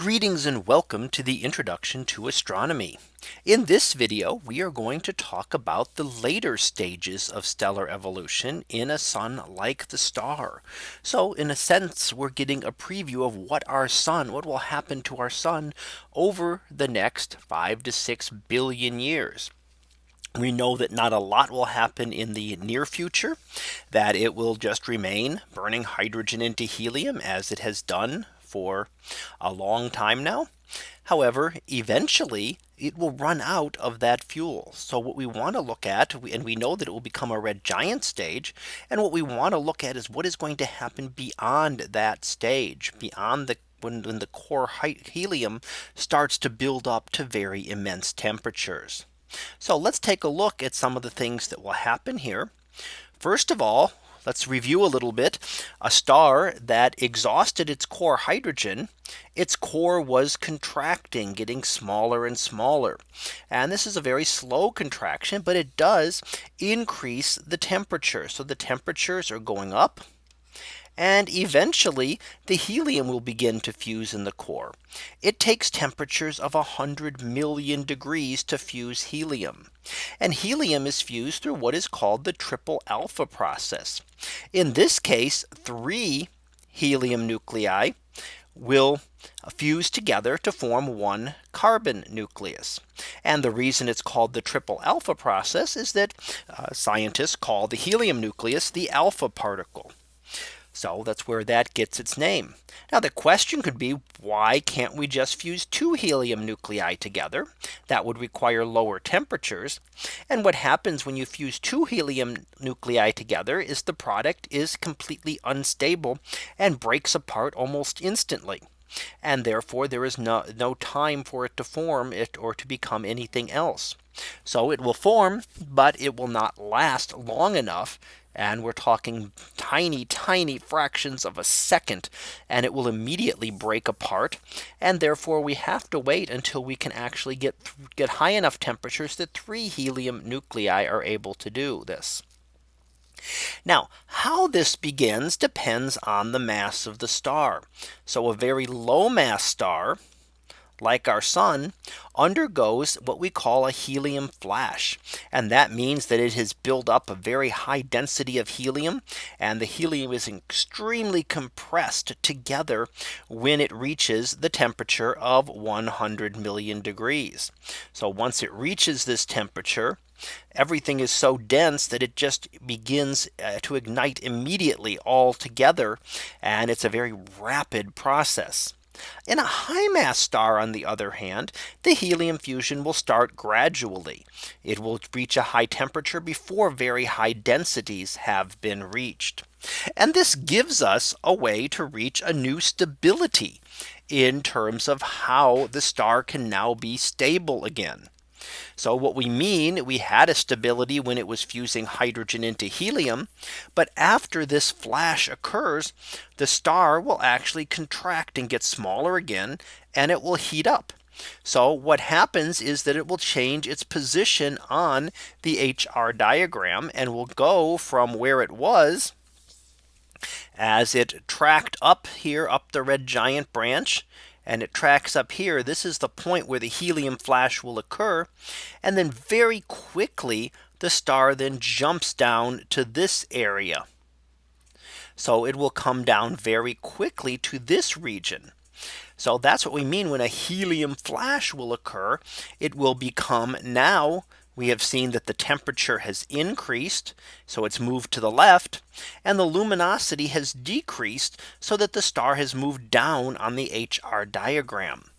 Greetings and welcome to the introduction to astronomy. In this video, we are going to talk about the later stages of stellar evolution in a sun like the star. So in a sense, we're getting a preview of what our sun, what will happen to our sun over the next five to six billion years. We know that not a lot will happen in the near future that it will just remain burning hydrogen into helium as it has done for a long time now. However, eventually it will run out of that fuel. So what we want to look at and we know that it will become a red giant stage. And what we want to look at is what is going to happen beyond that stage beyond the when, when the core helium starts to build up to very immense temperatures. So let's take a look at some of the things that will happen here. First of all, let's review a little bit. A star that exhausted its core hydrogen, its core was contracting, getting smaller and smaller. And this is a very slow contraction, but it does increase the temperature. So the temperatures are going up and eventually the helium will begin to fuse in the core. It takes temperatures of 100 million degrees to fuse helium. And helium is fused through what is called the triple alpha process. In this case, three helium nuclei will fuse together to form one carbon nucleus. And the reason it's called the triple alpha process is that uh, scientists call the helium nucleus the alpha particle. So that's where that gets its name. Now the question could be why can't we just fuse two helium nuclei together? That would require lower temperatures. And what happens when you fuse two helium nuclei together is the product is completely unstable and breaks apart almost instantly. And therefore there is no, no time for it to form it or to become anything else. So it will form, but it will not last long enough and we're talking tiny, tiny fractions of a second, and it will immediately break apart. And therefore we have to wait until we can actually get get high enough temperatures that three helium nuclei are able to do this. Now, how this begins depends on the mass of the star. So a very low mass star like our sun undergoes what we call a helium flash. And that means that it has built up a very high density of helium and the helium is extremely compressed together when it reaches the temperature of 100 million degrees. So once it reaches this temperature, everything is so dense that it just begins uh, to ignite immediately all together. And it's a very rapid process. In a high mass star, on the other hand, the helium fusion will start gradually. It will reach a high temperature before very high densities have been reached. And this gives us a way to reach a new stability in terms of how the star can now be stable again. So what we mean we had a stability when it was fusing hydrogen into helium. But after this flash occurs, the star will actually contract and get smaller again and it will heat up. So what happens is that it will change its position on the HR diagram and will go from where it was as it tracked up here up the red giant branch and it tracks up here. This is the point where the helium flash will occur. And then very quickly, the star then jumps down to this area. So it will come down very quickly to this region. So that's what we mean when a helium flash will occur. It will become now we have seen that the temperature has increased. So it's moved to the left and the luminosity has decreased so that the star has moved down on the HR diagram.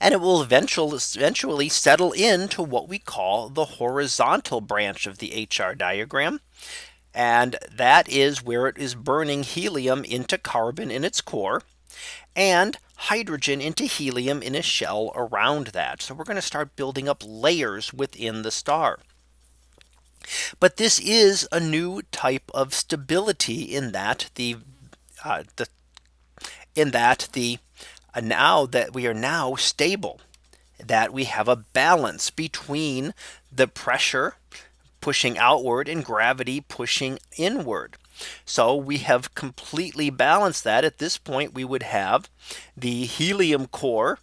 And it will eventually eventually settle into what we call the horizontal branch of the HR diagram. And that is where it is burning helium into carbon in its core and hydrogen into helium in a shell around that. So we're going to start building up layers within the star. But this is a new type of stability in that the uh, the in that the uh, now that we are now stable that we have a balance between the pressure pushing outward and gravity pushing inward. So we have completely balanced that. At this point we would have the helium core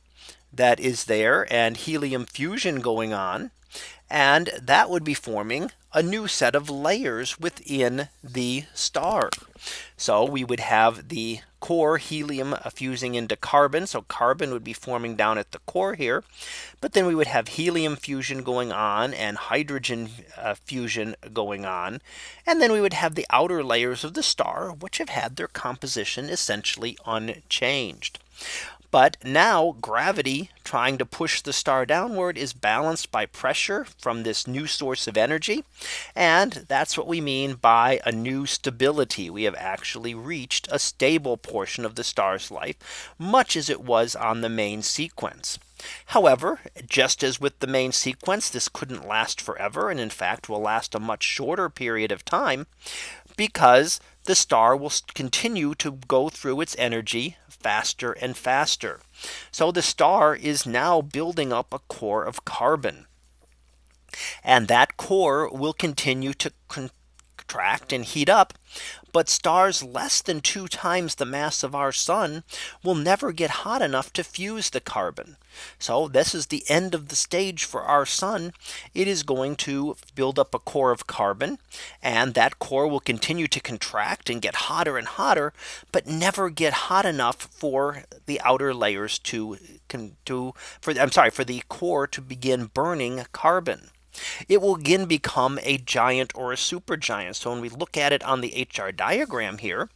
that is there and helium fusion going on. And that would be forming a new set of layers within the star. So we would have the core helium fusing into carbon. So carbon would be forming down at the core here. But then we would have helium fusion going on and hydrogen uh, fusion going on. And then we would have the outer layers of the star, which have had their composition essentially unchanged. But now gravity trying to push the star downward is balanced by pressure from this new source of energy. And that's what we mean by a new stability. We have actually reached a stable portion of the star's life, much as it was on the main sequence. However, just as with the main sequence, this couldn't last forever. And in fact, will last a much shorter period of time because the star will continue to go through its energy faster and faster. So the star is now building up a core of carbon. And that core will continue to contract and heat up but stars less than two times the mass of our sun will never get hot enough to fuse the carbon. So this is the end of the stage for our sun. It is going to build up a core of carbon and that core will continue to contract and get hotter and hotter, but never get hot enough for the outer layers to can to for I'm sorry for the core to begin burning carbon. It will again become a giant or a supergiant. So when we look at it on the HR diagram here,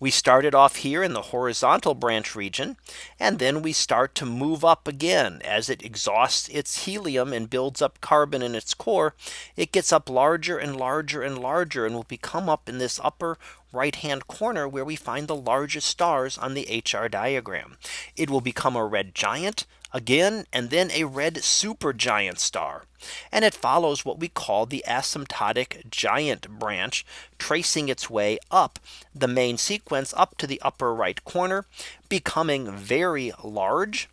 we started off here in the horizontal branch region. And then we start to move up again as it exhausts its helium and builds up carbon in its core. It gets up larger and larger and larger and will become up in this upper right hand corner where we find the largest stars on the HR diagram. It will become a red giant again and then a red supergiant star. And it follows what we call the asymptotic giant branch tracing its way up the main sequence up to the upper right corner becoming very large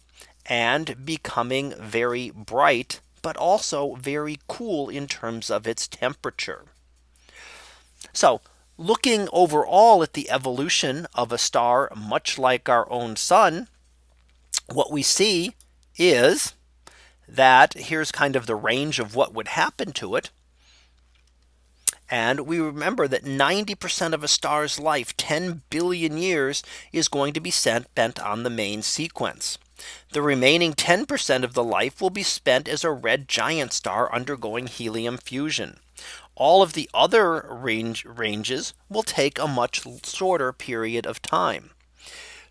and becoming very bright but also very cool in terms of its temperature. So looking overall at the evolution of a star much like our own sun, what we see is that here's kind of the range of what would happen to it. And we remember that 90% of a star's life 10 billion years is going to be spent bent on the main sequence. The remaining 10% of the life will be spent as a red giant star undergoing helium fusion. All of the other range ranges will take a much shorter period of time.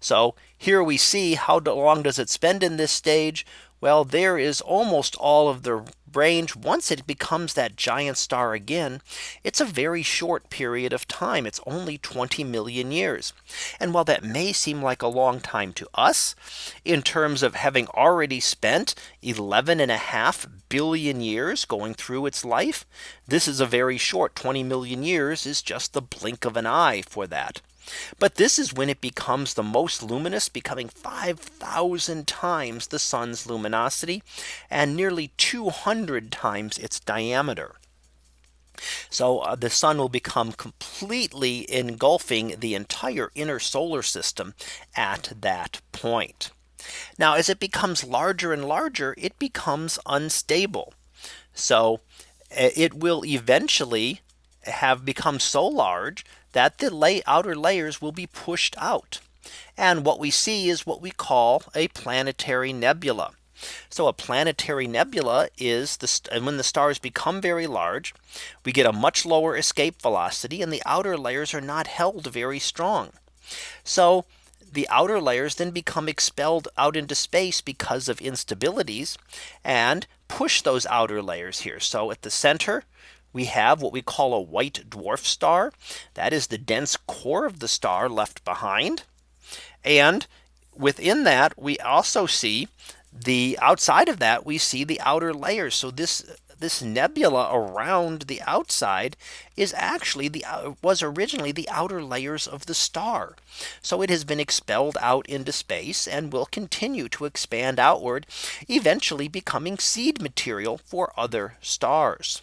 So here we see how long does it spend in this stage? Well, there is almost all of the range once it becomes that giant star again, it's a very short period of time. It's only 20 million years. And while that may seem like a long time to us, in terms of having already spent 11 and a half billion years going through its life, this is a very short 20 million years is just the blink of an eye for that. But this is when it becomes the most luminous becoming 5000 times the sun's luminosity and nearly 200 times its diameter. So uh, the sun will become completely engulfing the entire inner solar system at that point. Now as it becomes larger and larger, it becomes unstable. So it will eventually have become so large that the lay outer layers will be pushed out. And what we see is what we call a planetary nebula. So a planetary nebula is the and when the stars become very large, we get a much lower escape velocity and the outer layers are not held very strong. So the outer layers then become expelled out into space because of instabilities and push those outer layers here. So at the center, we have what we call a white dwarf star. That is the dense core of the star left behind. And within that, we also see the outside of that, we see the outer layers. So this this nebula around the outside is actually the uh, was originally the outer layers of the star. So it has been expelled out into space and will continue to expand outward, eventually becoming seed material for other stars.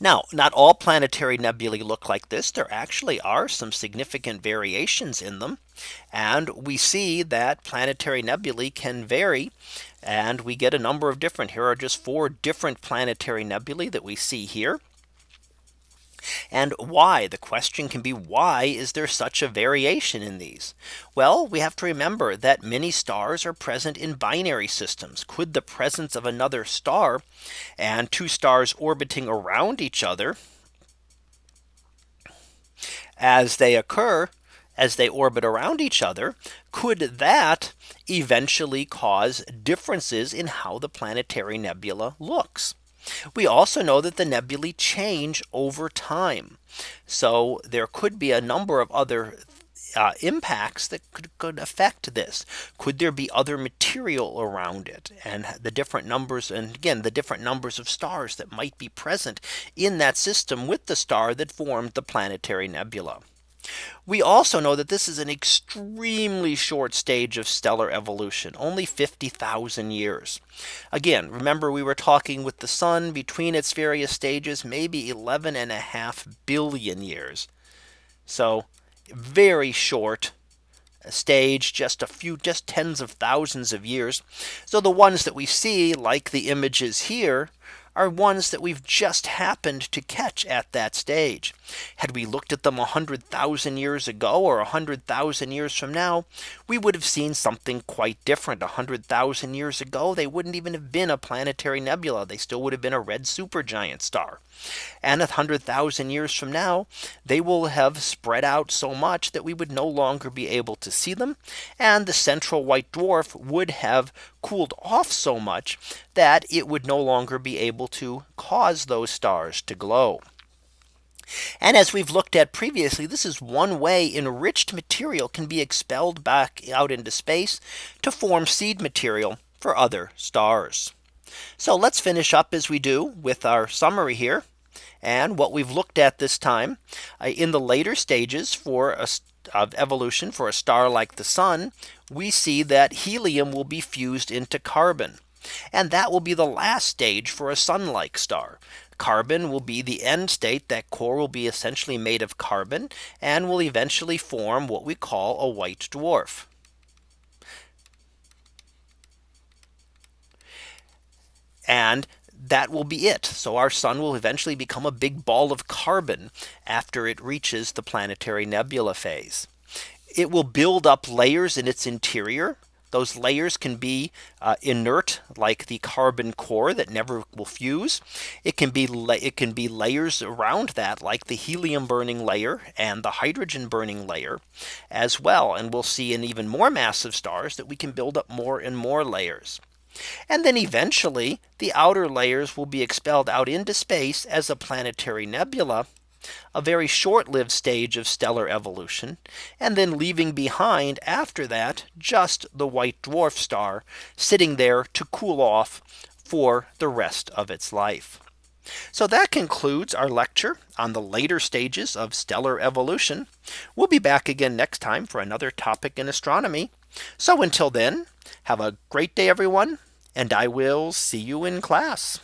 Now, not all planetary nebulae look like this. There actually are some significant variations in them. And we see that planetary nebulae can vary. And we get a number of different here are just four different planetary nebulae that we see here. And why the question can be why is there such a variation in these? Well, we have to remember that many stars are present in binary systems. Could the presence of another star and two stars orbiting around each other as they occur as they orbit around each other, could that eventually cause differences in how the planetary nebula looks? We also know that the nebulae change over time. So there could be a number of other uh, impacts that could, could affect this. Could there be other material around it and the different numbers and again the different numbers of stars that might be present in that system with the star that formed the planetary nebula. We also know that this is an extremely short stage of stellar evolution only 50,000 years. Again, remember we were talking with the sun between its various stages maybe 11 and a half billion years. So very short uh, stage just a few just tens of thousands of years. So the ones that we see like the images here are ones that we've just happened to catch at that stage. Had we looked at them 100,000 years ago or 100,000 years from now, we would have seen something quite different 100,000 years ago. They wouldn't even have been a planetary nebula. They still would have been a red supergiant star. And a hundred thousand years from now, they will have spread out so much that we would no longer be able to see them. And the central white dwarf would have cooled off so much that it would no longer be able to cause those stars to glow. And as we've looked at previously, this is one way enriched material can be expelled back out into space to form seed material for other stars. So let's finish up as we do with our summary here. And what we've looked at this time uh, in the later stages for a, of evolution for a star like the sun, we see that helium will be fused into carbon. And that will be the last stage for a sun like star. Carbon will be the end state that core will be essentially made of carbon and will eventually form what we call a white dwarf. And that will be it. So our sun will eventually become a big ball of carbon after it reaches the planetary nebula phase. It will build up layers in its interior. Those layers can be uh, inert like the carbon core that never will fuse. It can be it can be layers around that like the helium burning layer and the hydrogen burning layer as well. And we'll see in even more massive stars that we can build up more and more layers. And then eventually the outer layers will be expelled out into space as a planetary nebula a very short lived stage of stellar evolution and then leaving behind after that just the white dwarf star sitting there to cool off for the rest of its life. So that concludes our lecture on the later stages of stellar evolution. We'll be back again next time for another topic in astronomy. So until then, have a great day, everyone, and I will see you in class.